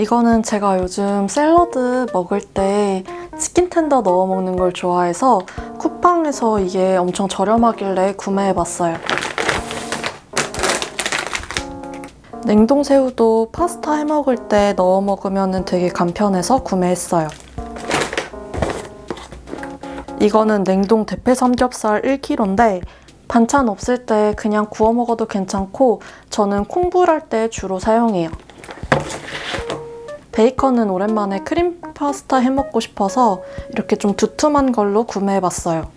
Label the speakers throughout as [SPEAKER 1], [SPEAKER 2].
[SPEAKER 1] 이거는 제가 요즘 샐러드 먹을 때 치킨 텐더 넣어 먹는 걸 좋아해서 쿠팡에서 이게 엄청 저렴하길래 구매해봤어요. 냉동 새우도 파스타 해 먹을 때 넣어 먹으면 되게 간편해서 구매했어요. 이거는 냉동 대패 삼겹살 1kg인데 반찬 없을 때 그냥 구워 먹어도 괜찮고 저는 콩불할 때 주로 사용해요. 베이컨은 오랜만에 크림 파스타 해 먹고 싶어서 이렇게 좀 두툼한 걸로 구매해봤어요.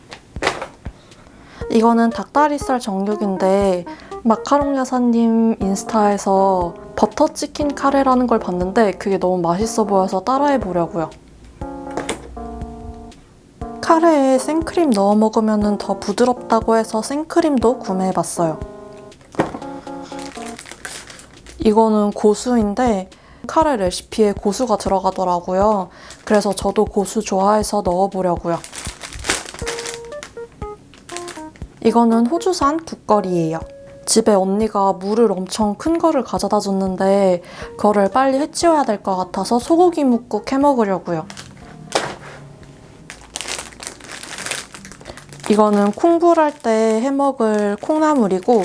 [SPEAKER 1] 이거는 닭다리살 정육인데 마카롱 여사님 인스타에서 버터 치킨 카레라는 걸 봤는데 그게 너무 맛있어 보여서 따라해 보려고요. 카레에 생크림 넣어 먹으면 더 부드럽다고 해서 생크림도 구매해봤어요. 이거는 고수인데 카레 레시피에 고수가 들어가더라고요. 그래서 저도 고수 좋아해서 넣어보려고요. 이거는 호주산 국거리예요. 집에 언니가 물을 엄청 큰 거를 가져다 줬는데 그거를 빨리 해치워야 될 것 같아서 소고기 묵국 해 먹으려고요. 이거는 콩불할 때 해 먹을 콩나물이고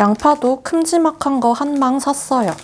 [SPEAKER 1] 양파도 큼지막한 거 한 망 샀어요.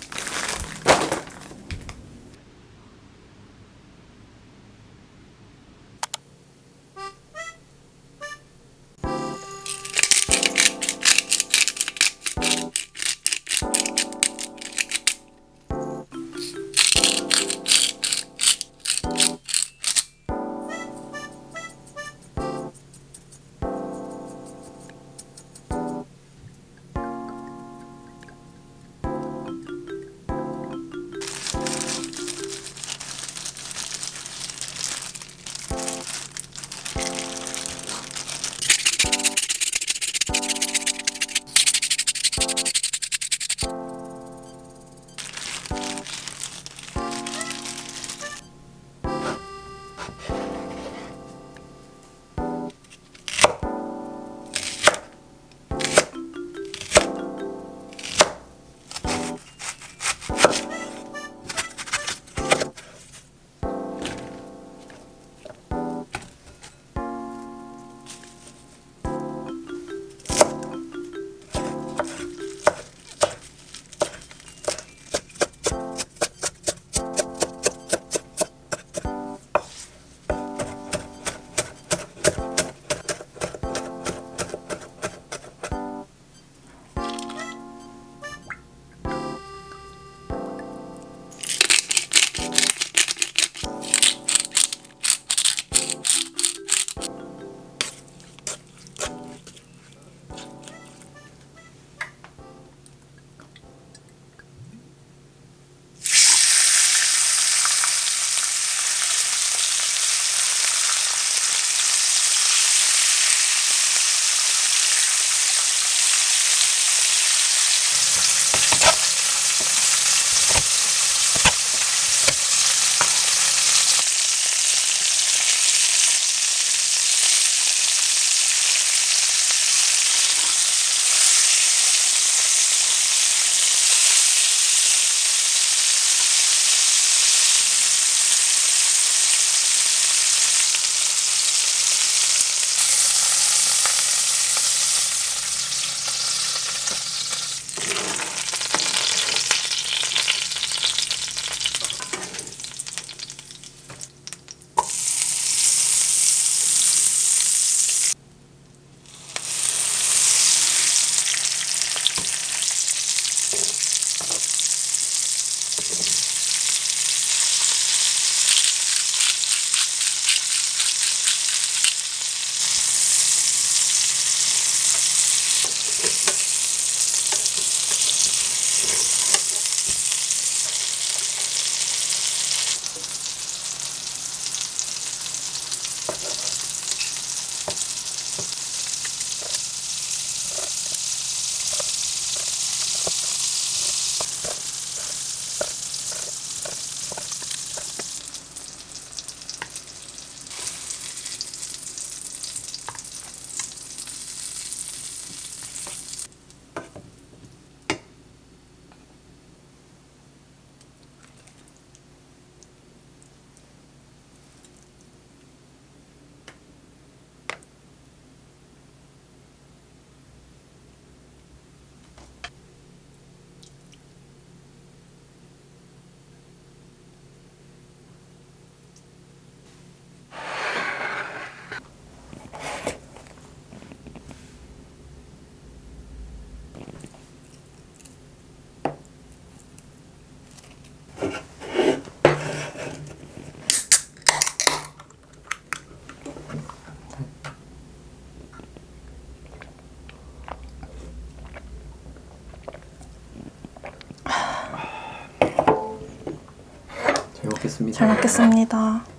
[SPEAKER 2] 먹겠습니다.
[SPEAKER 1] 잘 먹겠습니다.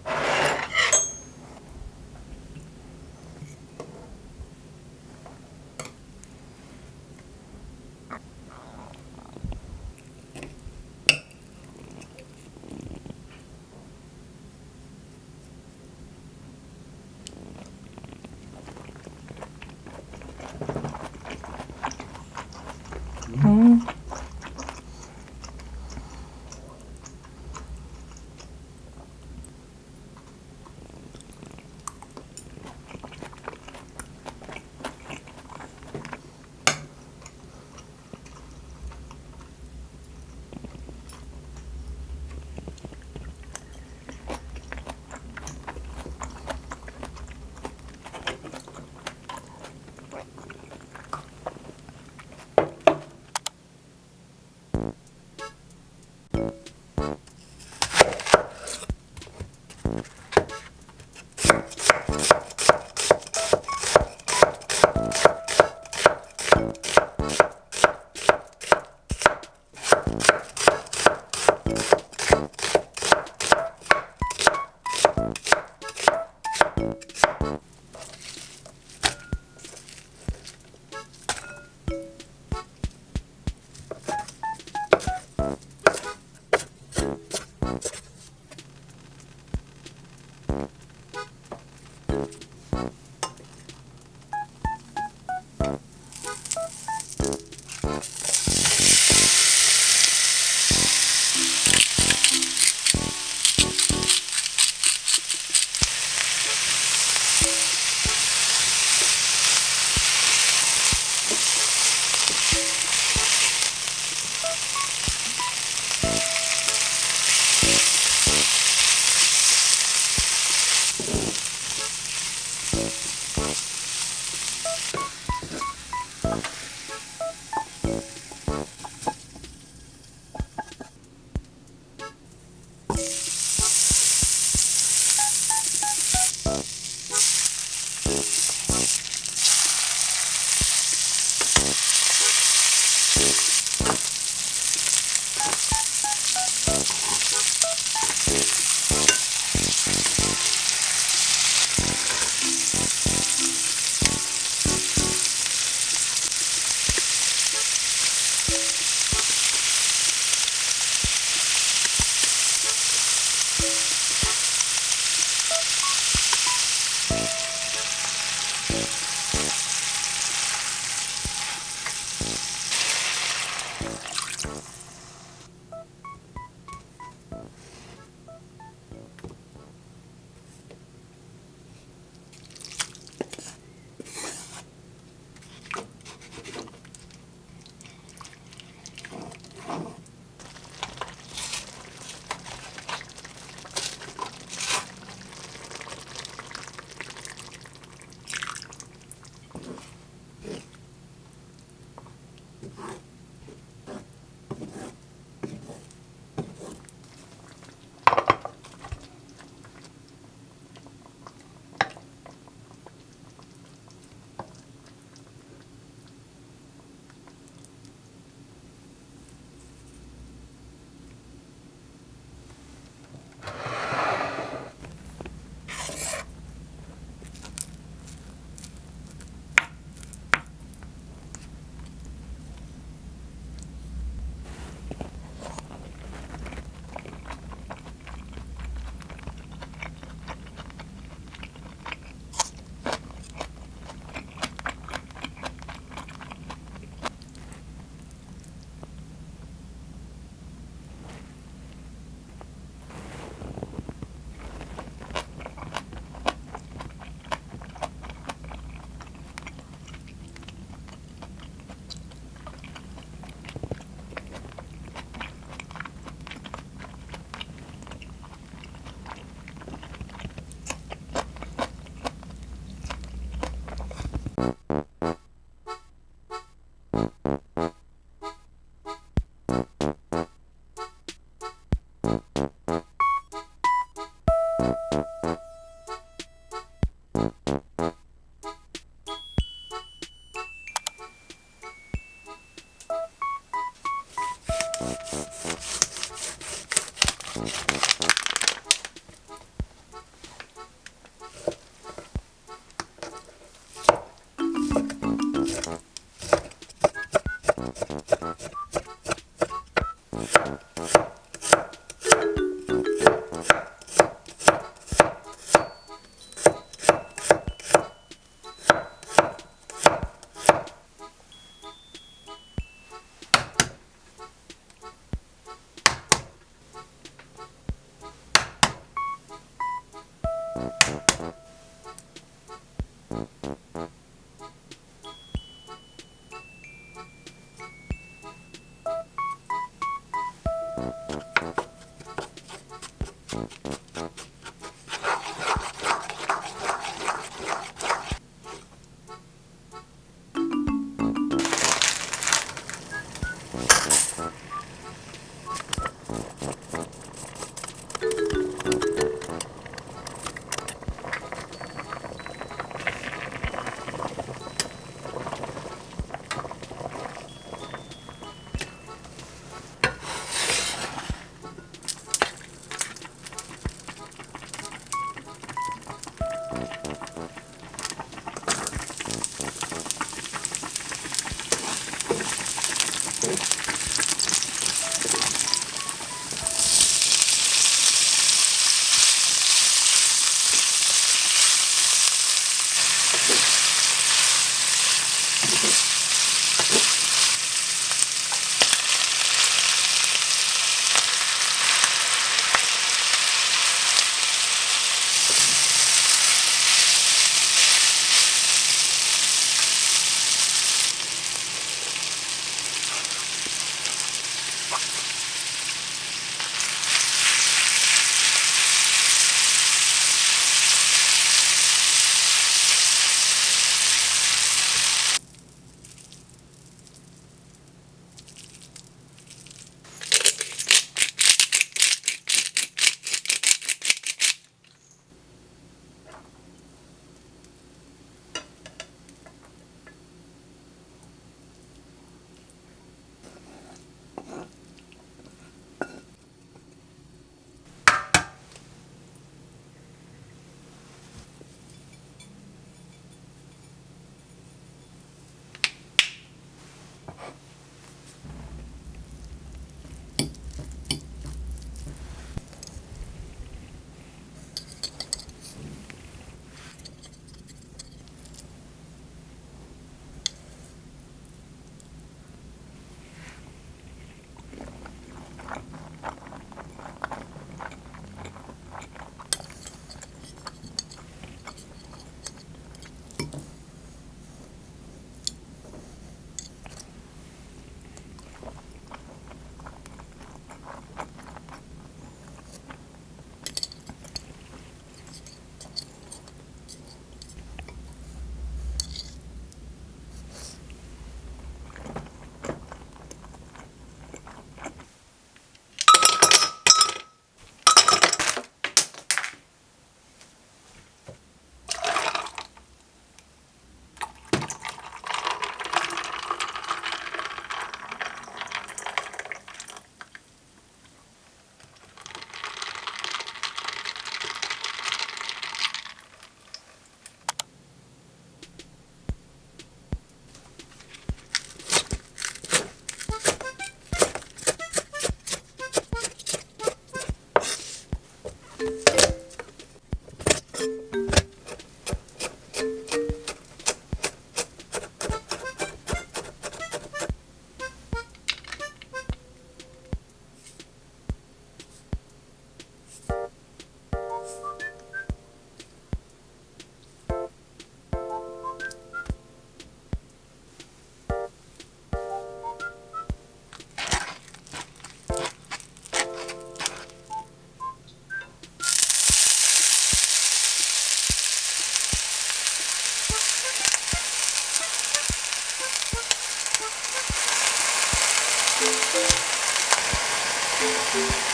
[SPEAKER 1] Thank you.